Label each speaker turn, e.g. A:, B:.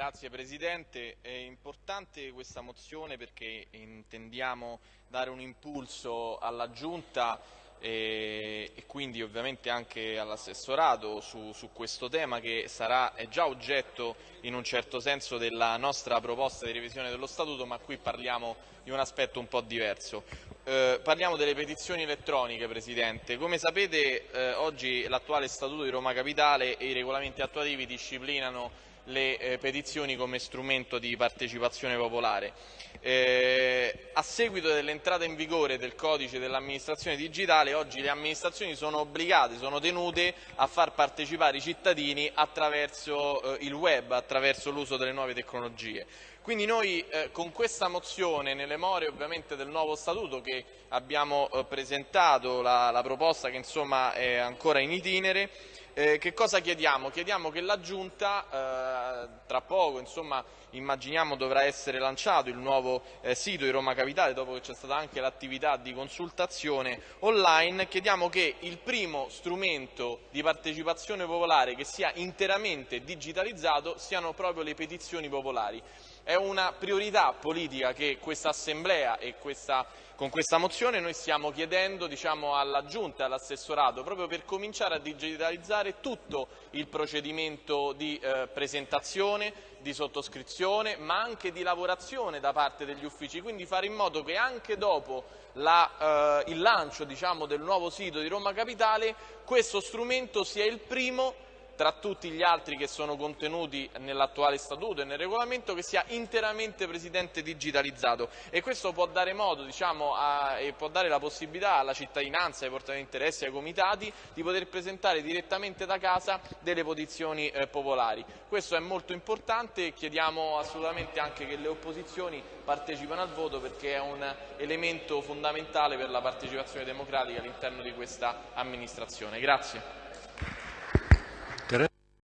A: Grazie Presidente, è importante questa mozione perché intendiamo dare un impulso alla Giunta e, e quindi ovviamente anche all'assessorato su, su, questo tema che sarà, è già oggetto in un certo senso della nostra proposta di revisione dello Statuto ma qui parliamo di un aspetto un po' diverso. Eh, parliamo delle petizioni elettroniche Presidente, come sapete eh, oggi l'attuale Statuto di Roma Capitale e i regolamenti attuativi disciplinano le eh, petizioni come strumento di partecipazione popolare. Eh, a seguito dell'entrata in vigore del codice dell'amministrazione digitale, oggi le amministrazioni sono obbligate, sono tenute a far partecipare i cittadini attraverso eh, il web, attraverso l'uso delle nuove tecnologie. Quindi noi eh, con questa mozione, nelle more ovviamente del nuovo statuto che abbiamo eh, presentato, la, la proposta che insomma è ancora in itinere, eh, che cosa chiediamo? Chiediamo che la Giunta, eh, tra poco, insomma, immaginiamo dovrà essere lanciato il nuovo eh, sito di Roma Capitale, dopo che c'è stata anche l'attività di consultazione online, chiediamo che il primo strumento di partecipazione popolare che sia interamente digitalizzato siano proprio le petizioni popolari. È una priorità politica che questa Assemblea e questa, con questa mozione noi stiamo chiedendo diciamo, alla Giunta e all'assessorato proprio per cominciare a digitalizzare tutto il procedimento di eh, presentazione, di sottoscrizione ma anche di lavorazione da parte degli uffici, quindi fare in modo che anche dopo la, eh, il lancio diciamo, del nuovo sito di Roma Capitale questo strumento sia il primo tra tutti gli altri che sono contenuti nell'attuale statuto e nel regolamento che sia interamente Presidente digitalizzato e questo può dare modo diciamo, a, e può dare la possibilità alla cittadinanza, ai portatori di interessi, ai comitati di poter presentare direttamente da casa delle posizioni eh, popolari. Questo è molto importante e chiediamo assolutamente anche che le opposizioni partecipino al voto perché è un elemento fondamentale per la partecipazione democratica all'interno di questa amministrazione. Grazie.